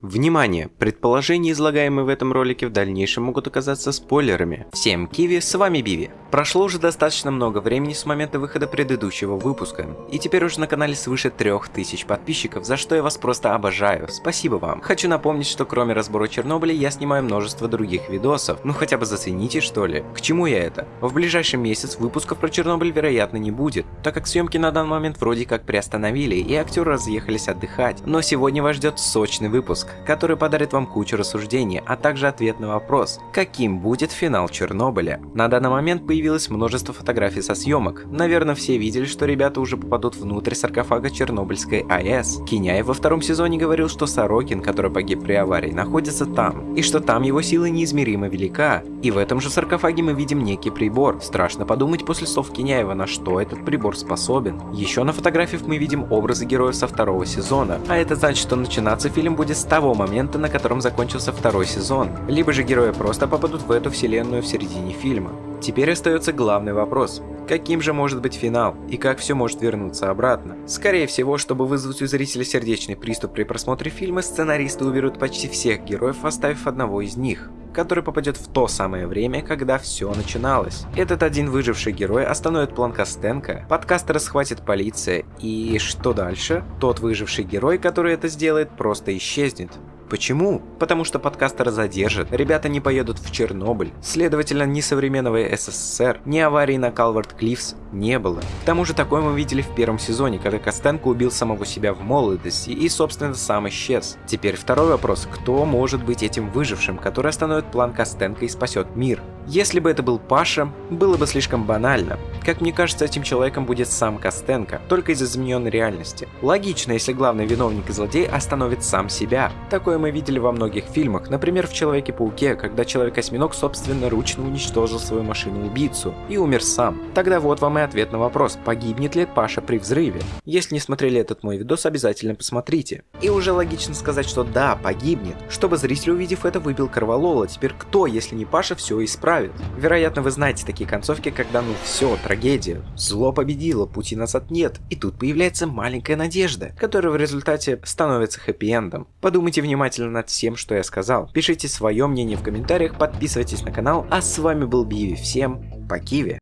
Внимание! Предположения, излагаемые в этом ролике, в дальнейшем могут оказаться спойлерами. Всем Киви, с вами Биви. Прошло уже достаточно много времени с момента выхода предыдущего выпуска, и теперь уже на канале свыше 3000 подписчиков, за что я вас просто обожаю, спасибо вам. Хочу напомнить, что кроме разбора Чернобыля я снимаю множество других видосов, ну хотя бы зацените что ли. К чему я это? В ближайший месяц выпусков про Чернобыль вероятно не будет, так как съемки на данный момент вроде как приостановили и актеры разъехались отдыхать, но сегодня вас ждет сочный выпуск который подарит вам кучу рассуждений, а также ответ на вопрос, каким будет финал Чернобыля. На данный момент появилось множество фотографий со съемок. Наверное, все видели, что ребята уже попадут внутрь саркофага Чернобыльской АЭС. Киняев во втором сезоне говорил, что Сорокин, который погиб при аварии, находится там, и что там его сила неизмеримо велика. И в этом же саркофаге мы видим некий прибор. Страшно подумать после слов Киняева, на что этот прибор способен. Еще на фотографиях мы видим образы героев со второго сезона, а это значит, что начинаться фильм будет с того момента, на котором закончился второй сезон. Либо же герои просто попадут в эту вселенную в середине фильма. Теперь остается главный вопрос. Каким же может быть финал, и как все может вернуться обратно? Скорее всего, чтобы вызвать у зрителя сердечный приступ при просмотре фильма, сценаристы уберут почти всех героев, оставив одного из них который попадет в то самое время, когда все начиналось. Этот один выживший герой остановит план Костенко, подкастера схватит полиция, и что дальше? Тот выживший герой, который это сделает, просто исчезнет. Почему? Потому что подкастера задержат, ребята не поедут в Чернобыль, следовательно, ни современного СССР, ни аварии на Калвард Клиффс не было. К тому же такое мы видели в первом сезоне, когда Костенко убил самого себя в молодости и, собственно, сам исчез. Теперь второй вопрос, кто может быть этим выжившим, который остановит план Костенко и спасет мир? Если бы это был Паша, было бы слишком банально. Как мне кажется, этим человеком будет сам Костенко, только из измененной реальности. Логично, если главный виновник и злодей остановит сам себя. Такое мы видели во многих фильмах, например в Человеке-пауке, когда Человек-осьминог собственноручно уничтожил свою машину-убийцу и умер сам. Тогда вот вам и ответ на вопрос, погибнет ли Паша при взрыве. Если не смотрели этот мой видос, обязательно посмотрите. И уже логично сказать, что да, погибнет, чтобы зритель, увидев это, выбил Корвалола. Теперь кто, если не Паша, все исправит? Вероятно, вы знаете такие концовки, когда ну все, трагедия, зло победило, пути назад нет, и тут появляется маленькая надежда, которая в результате становится хэппи-эндом. Подумайте внимательно над всем, что я сказал. Пишите свое мнение в комментариях, подписывайтесь на канал, а с вами был Биви. Всем по Киви.